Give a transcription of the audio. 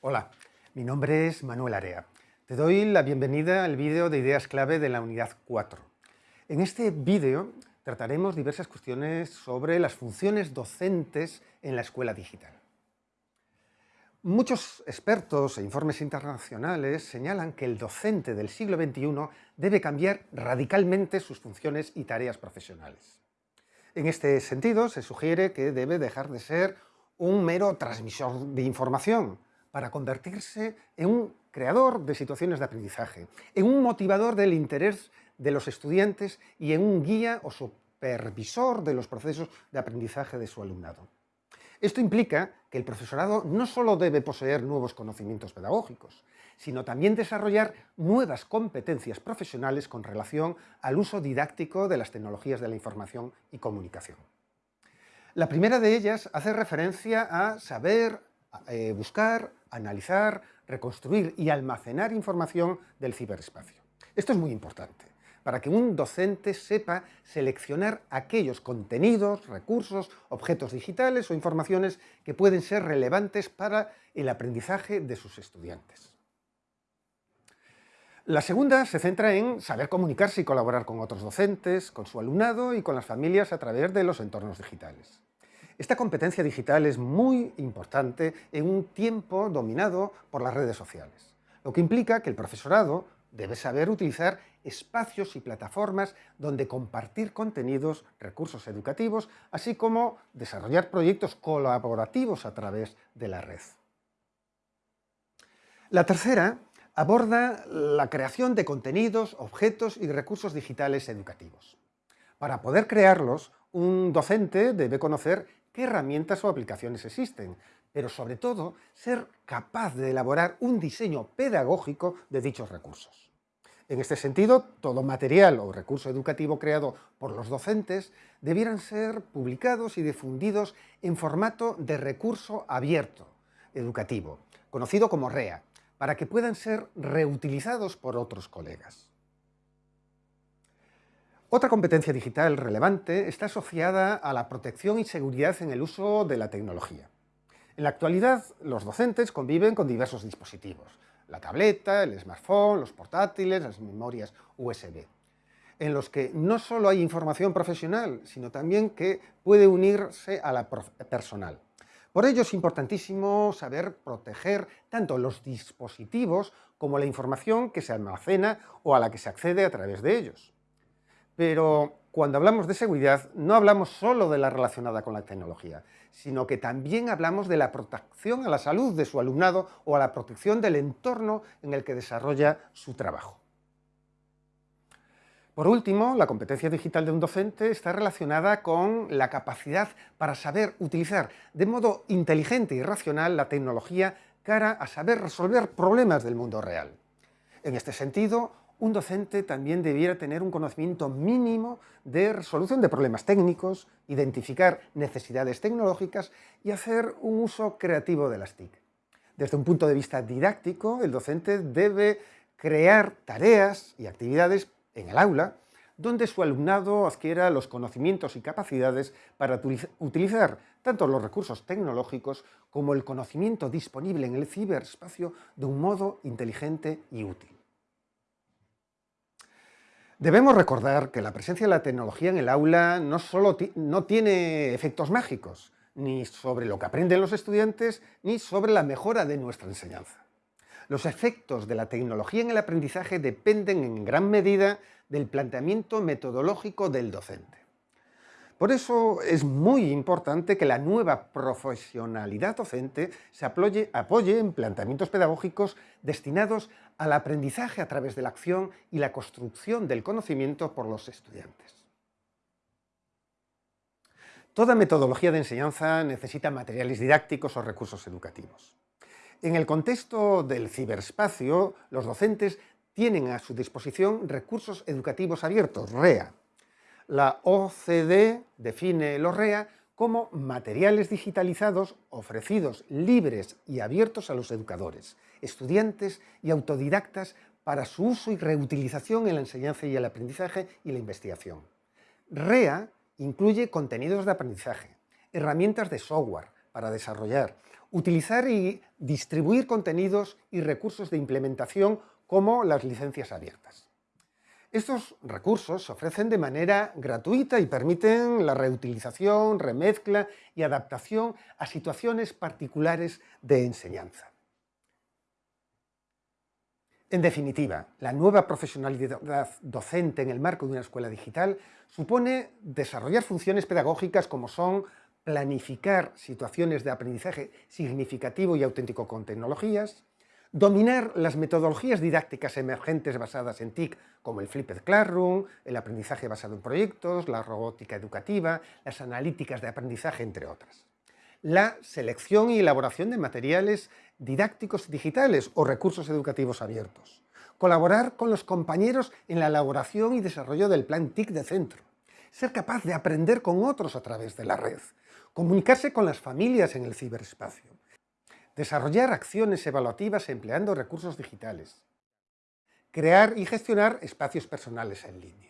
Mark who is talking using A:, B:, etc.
A: Hola, mi nombre es Manuel Area. Te doy la bienvenida al vídeo de ideas clave de la unidad 4. En este vídeo trataremos diversas cuestiones sobre las funciones docentes en la escuela digital. Muchos expertos e informes internacionales señalan que el docente del siglo XXI debe cambiar radicalmente sus funciones y tareas profesionales. En este sentido, se sugiere que debe dejar de ser un mero transmisor de información, para convertirse en un creador de situaciones de aprendizaje, en un motivador del interés de los estudiantes y en un guía o supervisor de los procesos de aprendizaje de su alumnado. Esto implica que el profesorado no solo debe poseer nuevos conocimientos pedagógicos, sino también desarrollar nuevas competencias profesionales con relación al uso didáctico de las tecnologías de la información y comunicación. La primera de ellas hace referencia a saber eh, buscar, analizar, reconstruir y almacenar información del ciberespacio. Esto es muy importante, para que un docente sepa seleccionar aquellos contenidos, recursos, objetos digitales o informaciones que pueden ser relevantes para el aprendizaje de sus estudiantes. La segunda se centra en saber comunicarse y colaborar con otros docentes, con su alumnado y con las familias a través de los entornos digitales. Esta competencia digital es muy importante en un tiempo dominado por las redes sociales, lo que implica que el profesorado debe saber utilizar espacios y plataformas donde compartir contenidos, recursos educativos, así como desarrollar proyectos colaborativos a través de la red. La tercera aborda la creación de contenidos, objetos y recursos digitales educativos. Para poder crearlos, un docente debe conocer qué herramientas o aplicaciones existen, pero sobre todo ser capaz de elaborar un diseño pedagógico de dichos recursos. En este sentido, todo material o recurso educativo creado por los docentes debieran ser publicados y difundidos en formato de recurso abierto educativo, conocido como REA, para que puedan ser reutilizados por otros colegas. Otra competencia digital relevante está asociada a la protección y seguridad en el uso de la tecnología. En la actualidad, los docentes conviven con diversos dispositivos, la tableta, el smartphone, los portátiles, las memorias USB, en los que no solo hay información profesional, sino también que puede unirse a la personal. Por ello es importantísimo saber proteger tanto los dispositivos como la información que se almacena o a la que se accede a través de ellos. Pero cuando hablamos de seguridad no hablamos solo de la relacionada con la tecnología, sino que también hablamos de la protección a la salud de su alumnado o a la protección del entorno en el que desarrolla su trabajo. Por último, la competencia digital de un docente está relacionada con la capacidad para saber utilizar de modo inteligente y racional la tecnología cara a saber resolver problemas del mundo real. En este sentido, un docente también debiera tener un conocimiento mínimo de resolución de problemas técnicos, identificar necesidades tecnológicas y hacer un uso creativo de las TIC. Desde un punto de vista didáctico, el docente debe crear tareas y actividades en el aula donde su alumnado adquiera los conocimientos y capacidades para utilizar tanto los recursos tecnológicos como el conocimiento disponible en el ciberespacio de un modo inteligente y útil. Debemos recordar que la presencia de la tecnología en el aula no solo no tiene efectos mágicos, ni sobre lo que aprenden los estudiantes, ni sobre la mejora de nuestra enseñanza. Los efectos de la tecnología en el aprendizaje dependen en gran medida del planteamiento metodológico del docente. Por eso es muy importante que la nueva profesionalidad docente se apoye, en planteamientos pedagógicos destinados al aprendizaje a través de la acción y la construcción del conocimiento por los estudiantes. Toda metodología de enseñanza necesita materiales didácticos o recursos educativos. En el contexto del ciberespacio, los docentes tienen a su disposición recursos educativos abiertos, REA, la OCDE define los REA como materiales digitalizados ofrecidos libres y abiertos a los educadores, estudiantes y autodidactas para su uso y reutilización en la enseñanza y el aprendizaje y la investigación. REA incluye contenidos de aprendizaje, herramientas de software para desarrollar, Utilizar y distribuir contenidos y recursos de implementación como las licencias abiertas. Estos recursos se ofrecen de manera gratuita y permiten la reutilización, remezcla y adaptación a situaciones particulares de enseñanza. En definitiva, la nueva profesionalidad docente en el marco de una escuela digital supone desarrollar funciones pedagógicas como son planificar situaciones de aprendizaje significativo y auténtico con tecnologías, dominar las metodologías didácticas emergentes basadas en TIC, como el Flipped Classroom, el aprendizaje basado en proyectos, la robótica educativa, las analíticas de aprendizaje, entre otras. La selección y elaboración de materiales didácticos digitales o recursos educativos abiertos. Colaborar con los compañeros en la elaboración y desarrollo del plan TIC de centro. Ser capaz de aprender con otros a través de la red. Comunicarse con las familias en el ciberespacio desarrollar acciones evaluativas empleando recursos digitales, crear y gestionar espacios personales en línea.